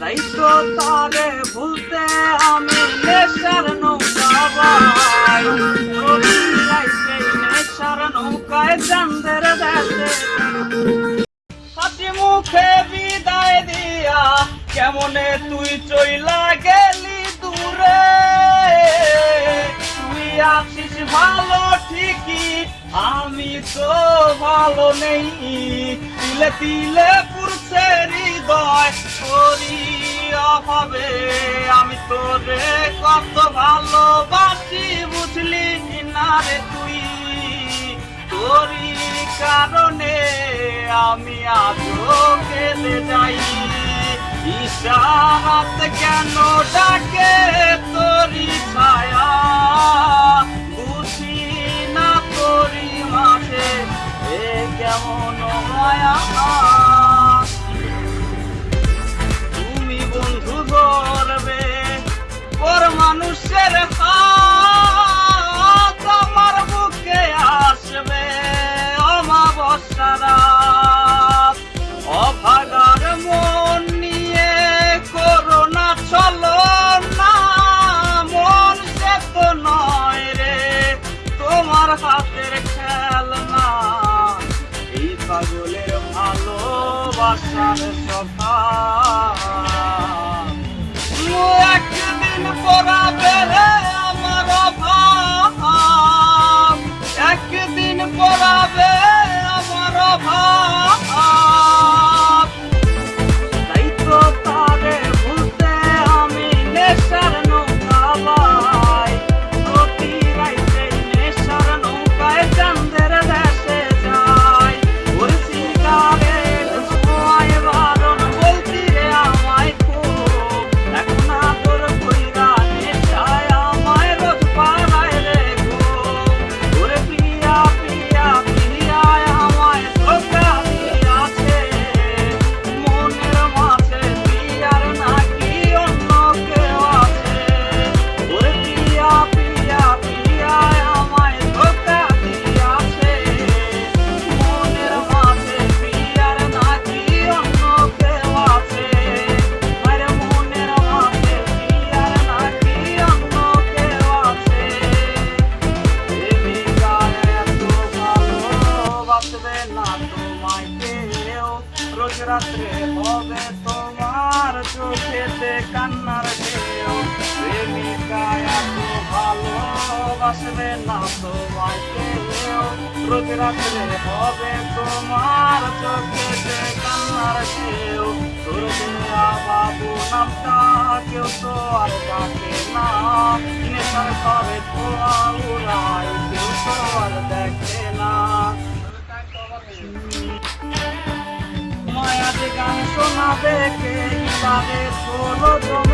তাই তো তারে ভুলতে আমি নেশার নৌকা বাই নেশার নৌকায় চান্দের দেশে। হাসি মুখে বিদায় দিয়া, কেমনে তুই চইলা গেলি দূরে? তুই আছিস ভালো ঠিকই, আমি তো ভালো নেই। তিলে তিলে পুরছে অভাবে আমি তোরে কত ভালোবাসি, বুঝলি না রে তুই? তোরই কারণে আমি আজও কেঁদে যাই। ইশারাত কেন ডাকে? তোরই ছায়া ভালোবাসার স্বভাব একদিন পড়াবে রে। রাত্রে হবে তোমার চোখেতে কান্নার ঢেউ। প্রেমিকা এত ভালোবাসবে না তোমায় রাত্রে হবে তোমার চোখেতে কান্নার ঢেউ। তোর বাবু নামটা কেউ তো আর ডাকে না। নেশার ঘরে ধোয়া উড়ায় কেউ তো আর দেখে কে তাদের ষোলো জমে